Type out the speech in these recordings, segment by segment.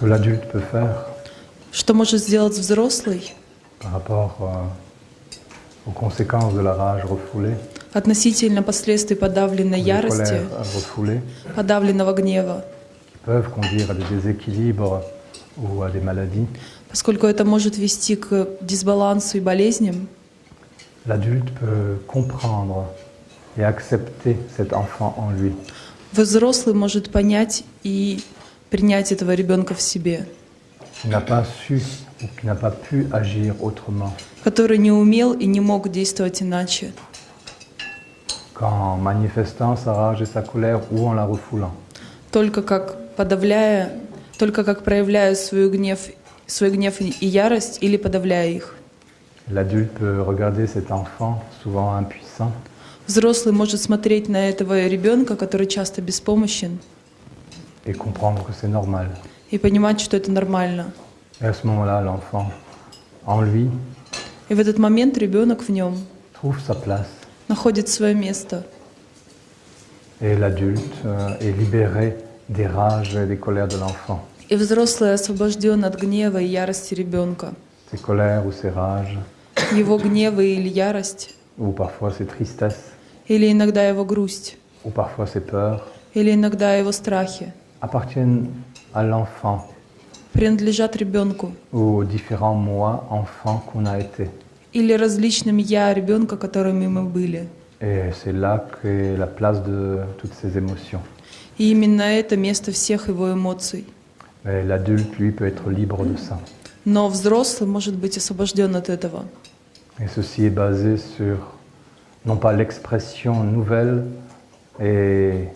que l'adulte peut faire Что может сделать взрослый par rapport euh, aux conséquences de la rage refoulée, относительно последствий подавленной ярости, refoulées, подавленного гнева, peuvent conduire à des déséquilibres ou à des maladies. поскольку это может вести к дисбалансу и болезням, L'adulte peut comprendre et accepter cet enfant en lui. взрослый может понять и принять этого ребенка в себе, который не умел и не мог действовать иначе, Qu'en manifestant sa rage et sa colère ou en la refoulant. только как подавляя, только как проявляя свой гнев, свой гнев и ярость или подавляя их. L'adulte peut regarder cet enfant, souvent impuissant, Взрослый может смотреть на этого ребенка, который часто беспомощен, et comprendre que c'est normal. и понимать, что это нормально. Et à ce moment-là, l'enfant, en lui, И в этот момент ребенок в нем trouve sa place. находит свое место. Et l'adulte euh, est libéré des rages et des colères de l'enfant. И взрослый освобожден от гнева и ярости ребенка. Ses colères ou ses rages, Его гнева или ярость, ou parfois ses tristesses, или иногда его грусть, ou parfois ses peurs, или иногда его страхи appartiennent à l'enfant принадлежат ребенку ou aux différents moi, enfants qu'on a été. или различным я ребенка, которыми мы были. Et c'est là qu'est la place de toutes ces émotions. И именно это место всех его эмоций. Mais l'adulte, lui, peut être libre de ça. Но взрослый может быть освобожден от этого. Et ceci est basé sur, non pas l'expression nouvelle et,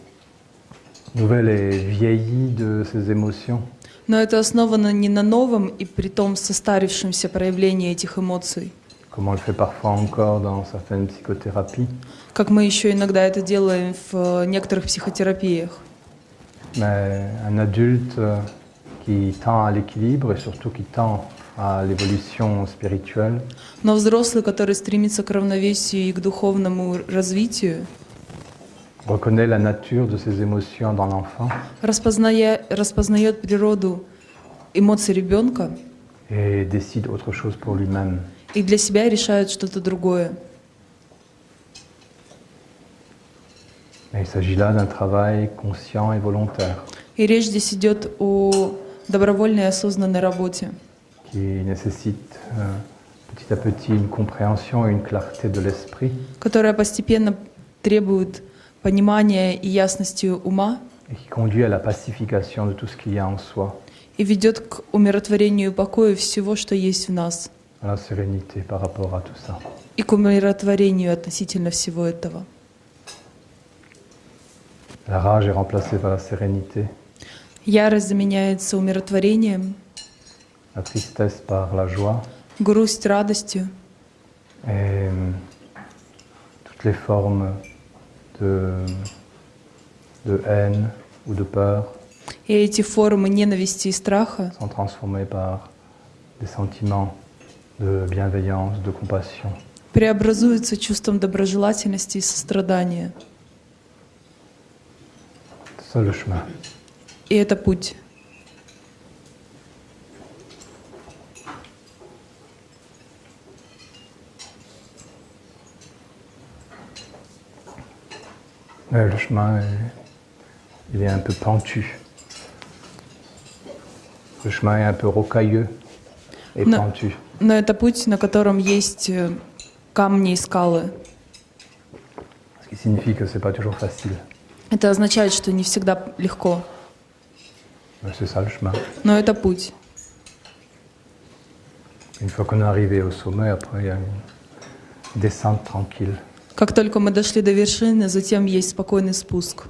nouvelle et vieillie de ces émotions, Но это основано не на новом и притом состарившемся проявлении этих эмоций, comme on le fait parfois encore dans certaines psychothérapies, как мы еще иногда это делаем в э, некоторых психотерапиях. mais un adulte euh, qui tend à l'équilibre et surtout qui tend à l'évolution spirituelle, Но взрослый, который стремится к равновесию и к духовному развитию, reconnaît la nature de ces émotions dans l'enfant распозная- распознает природу эмоций ребенка et décide autre chose pour lui-même. и для себя решает что-то другое. Et il s'agit là d'un travail conscient et volontaire И речь здесь идет о добровольной и осознанной работе, qui nécessite euh, petit à petit une compréhension et une clarté de l'esprit которая постепенно требует понимания и ясности ума et qui conduit à la pacification de tout ce qu'il y a en soi, и ведет к умиротворению и покою всего, что есть в нас, à la sérénité par rapport à tout ça. и к умиротворению относительно всего этого. La rage est remplacée par la sérénité, Ярость заменяется умиротворением, la tristesse par la joie грусть радостью, et euh, toutes les formes de, de haine ou de peur и эти формы ненависти и страха sont transformées par des sentiments de bienveillance, de compassion. преобразуются чувством доброжелательности и сострадания. И это путь. Ouais, le chemin, est- il est un peu pentu. Le chemin est un peu rocailleux et Non. pentu. Но это путь, на котором есть э, камни и скалы. Ce qui signifie que c'est pas toujours facile. Это означает, что не всегда легко, Mais c'est ça le chemin. но это путь. Une fois qu'on est arrivé au sommet, après il y a une descente tranquille. Как только мы дошли до вершины, затем есть спокойный спуск.